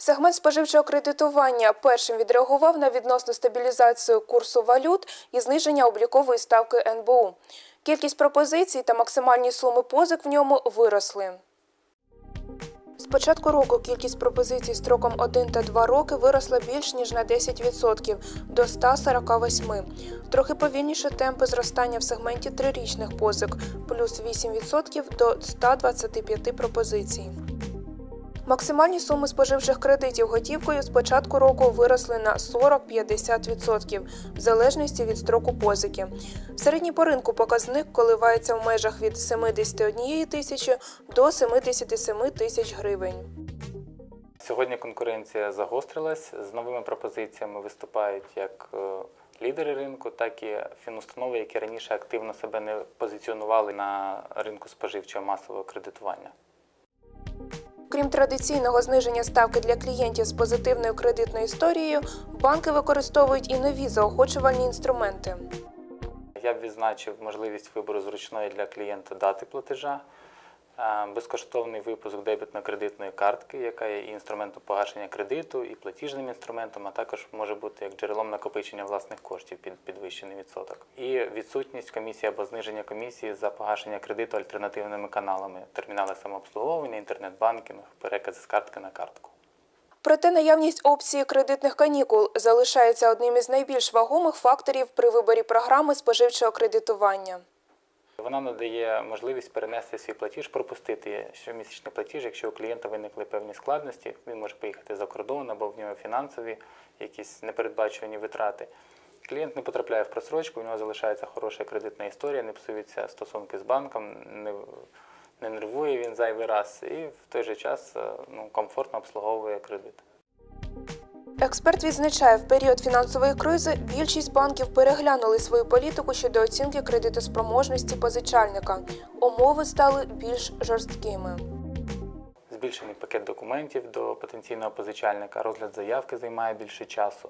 Сегмент споживчого кредитування першим відреагував на відносну стабілізацію курсу валют і зниження облікової ставки НБУ. Кількість пропозицій та максимальні суми позик в ньому виросли. З початку року кількість пропозицій строком 1 та 2 роки виросла більш ніж на 10% до 148. Трохи повільніше темпи зростання в сегменті трирічних позик плюс 8% до 125 пропозицій. Максимальні суми споживчих кредитів готівкою з початку року виросли на 40-50% в залежності від строку позики. Середній по ринку показник коливається в межах від 71 тисячі до 77 тисяч гривень. Сьогодні конкуренція загострилась. З новими пропозиціями виступають як е, лідери ринку, так і фінустанови, які раніше активно себе не позиціонували на ринку споживчого масового кредитування. Крім традиційного зниження ставки для клієнтів з позитивною кредитною історією, банки використовують і нові заохочувальні інструменти. Я б відзначив можливість вибору зручної для клієнта дати платежа, безкоштовний випуск дебітно-кредитної картки, яка є і інструментом погашення кредиту, і платіжним інструментом, а також може бути як джерелом накопичення власних коштів під підвищений відсоток. І відсутність комісії або зниження комісії за погашення кредиту альтернативними каналами, термінали самообслуговування, інтернет-банкінг, перекази з картки на картку. Проте наявність опції кредитних канікул залишається одним із найбільш вагомих факторів при виборі програми споживчого кредитування. Вона надає можливість перенести свій платіж, пропустити щомісячний платіж, якщо у клієнта виникли певні складності, він може поїхати за кордон або в нього фінансові якісь непередбачувані витрати. Клієнт не потрапляє в просрочку, у нього залишається хороша кредитна історія, не псуються стосунки з банком, не, не нервує він зайвий раз і в той же час е, ну, комфортно обслуговує кредит. Експерт відзначає, в період фінансової кризи більшість банків переглянули свою політику щодо оцінки кредитоспроможності позичальника. Умови стали більш жорсткими. Збільшений пакет документів до потенційного позичальника, розгляд заявки займає більше часу.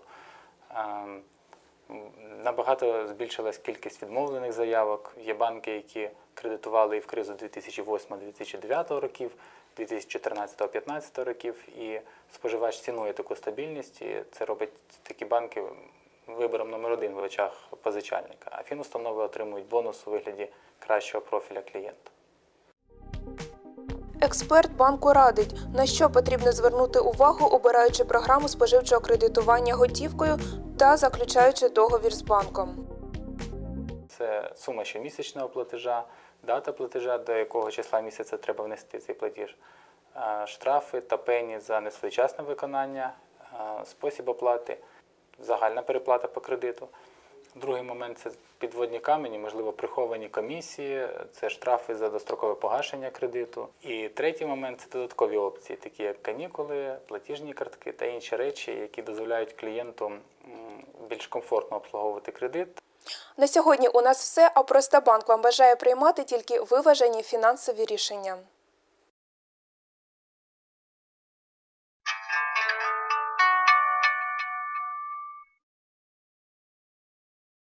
Набагато збільшилась кількість відмовлених заявок. Є банки, які кредитували і в кризу 2008-2009 років, 2014-2015 років, і споживач цінує таку стабільність, і це робить такі банки вибором номер один в очах позичальника. А фінустанови отримують бонус у вигляді кращого профіля клієнта. Експерт банку радить, на що потрібно звернути увагу, обираючи програму споживчого кредитування готівкою та заключаючи договір з банком. Це сума щомісячного платежа, дата платежа, до якого числа місяця треба внести цей платіж, штрафи та пені за несвоєчасне виконання, спосіб оплати, загальна переплата по кредиту. Другий момент це підводні камені, можливо, приховані комісії, це штрафи за дострокове погашення кредиту. І третій момент це додаткові опції, такі як канікули, платіжні картки та інші речі, які дозволяють клієнту більш комфортно обслуговувати кредит На сьогодні у нас все, а Простобанк вам бажає приймати тільки виважені фінансові рішення.